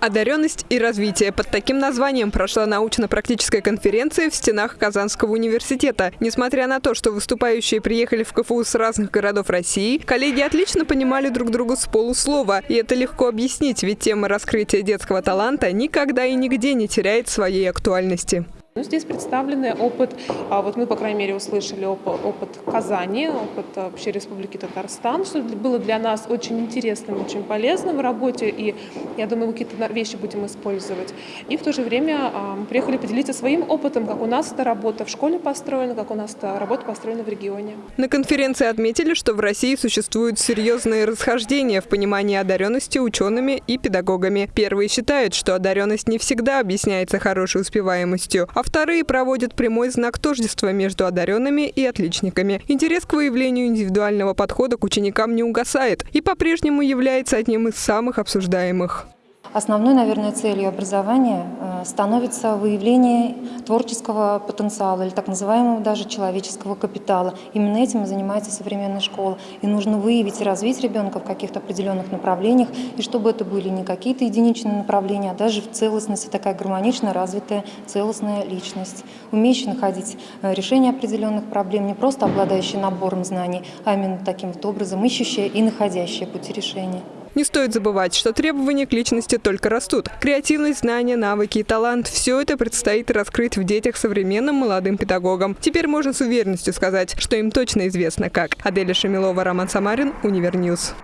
Одаренность и развитие. Под таким названием прошла научно-практическая конференция в стенах Казанского университета. Несмотря на то, что выступающие приехали в КФУ с разных городов России, коллеги отлично понимали друг друга с полуслова. И это легко объяснить, ведь тема раскрытия детского таланта никогда и нигде не теряет своей актуальности. Ну, здесь представлены опыт, а, вот мы, по крайней мере, услышали опыт, опыт Казани, опыт а, вообще Республики Татарстан, что было для нас очень интересным, очень полезным в работе, и я думаю, мы какие-то вещи будем использовать. И в то же время а, мы приехали поделиться своим опытом, как у нас эта работа в школе построена, как у нас эта работа построена в регионе. На конференции отметили, что в России существуют серьезные расхождения в понимании одаренности учеными и педагогами. Первые считают, что одаренность не всегда объясняется хорошей успеваемостью, а вторые проводят прямой знак тождества между одаренными и отличниками. Интерес к выявлению индивидуального подхода к ученикам не угасает и по-прежнему является одним из самых обсуждаемых. Основной, наверное, целью образования э, становится выявление творческого потенциала или так называемого даже человеческого капитала. Именно этим и занимается современная школа. И нужно выявить и развить ребенка в каких-то определенных направлениях, и чтобы это были не какие-то единичные направления, а даже в целостности такая гармонично развитая целостная личность, умеющая находить э, решение определенных проблем, не просто обладающая набором знаний, а именно таким вот образом ищущая и находящая пути решения. Не стоит забывать, что требования к личности только растут. Креативность, знания, навыки и талант – все это предстоит раскрыть в детях современным молодым педагогам. Теперь можно с уверенностью сказать, что им точно известно как. Аделя Шамилова, Роман Самарин, Универ News.